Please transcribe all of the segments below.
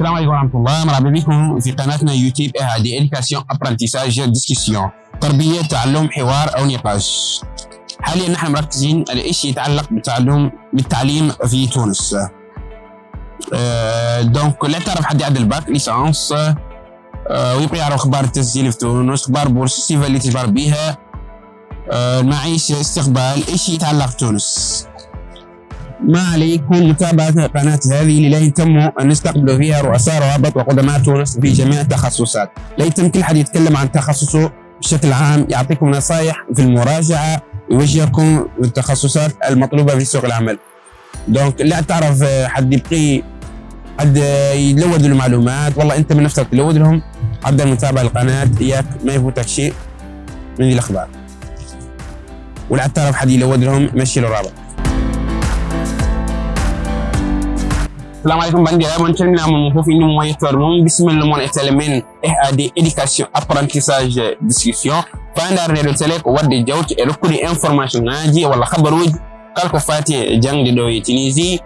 السلام عليكم ورحمة الله مرحبا بكم في قناتنا يوتيوب هذه éducation apprentissage discussion تربية تعلم حوار أو نقاش حاليا نحن مركزين على شيء يتعلق بالتعلم بالتعليم في تونس أه donc لا تعرف حد يعدل ال bac licence أه ويبقى يعرف أخبار التسجيل في تونس أخبار بورصه السيفا اللي تجبر بها أه المعيشه استقبال إيش يتعلق بتونس ما عليكم متابعة قناة هذه لا يتم أن نستقبل فيها رؤساء روابط وقدماء تونس في جميع التخصصات. لا يتم كل حد يتكلم عن تخصصه بشكل عام يعطيكم نصائح في المراجعة يوجهكم التخصصات المطلوبة في سوق العمل. دونك لا تعرف حد يبقي حد يلود المعلومات والله أنت من نفسك تلود لهم. عبد المتابعة القناة إياك ما يفوتك شيء من الأخبار. ولا تعرف حد يلود لهم مشي له رابط Salam alaikum bandiraɓe on calminama fof inde mum yettore mum bisimilla moon e télé men ehad éducation apprentissage discussion fandardeɗo télé ko wadde jawti e rokkude information ngaji walla habaruji kala ko fati e jangde ɗo e tunisie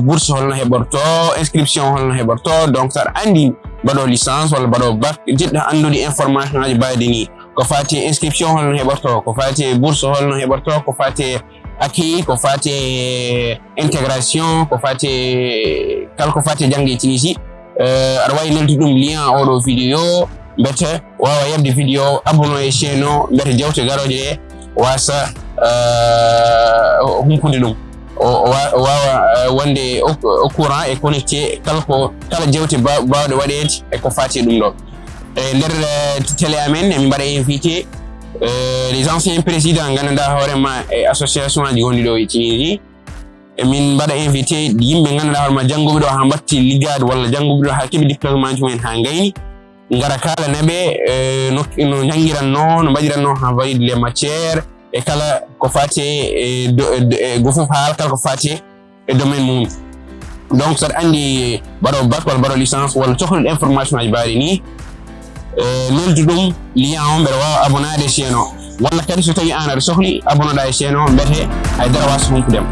bourse holno heɓorto inscription holno heɓorto donc andi mbaɗo licence walla mbaɗo bac jiɗɗo andude information ngaji mbaɗi ni ko fati inscription holno heɓorto ko fati bourse holno heɓorto aki ko fati intégration ko fati kala ko fati jangde tunisie aɗa wawi nelti ɗum lien oɗo vidéo vidéo abonno e chaine o. Mbete jewte garoje ɗe wasa humpude ɗum. Wawa wonde au courant e connecté kala ko e e amen invité Euh, les anciens présidents ganduɗa hoorema e association aji gonɗi ɗo e tunisie emin mbaɗa invité yimɓe ganduɗa hoorema jannguɓe ɗo ha mbatti liggade walla jannguɓe ɗo ha keeɓi diplôme maji mumen ha gayni gara kalanaɓe no jangguiranno no mbaɗiranno ha valide les matiére e kala ko fati e go foof haala kala ko fati e domaine mum donc saɗa andi mbaɗo bac walla mbaɗo licence walla cohluɗo information aji mbaɗi ni noldi ɗum lien o mbeɗa wawa abonade chaine o walla kadi so tawi an aɗa sohli abonoɗa e chaine o mbete haydara wasa humpudema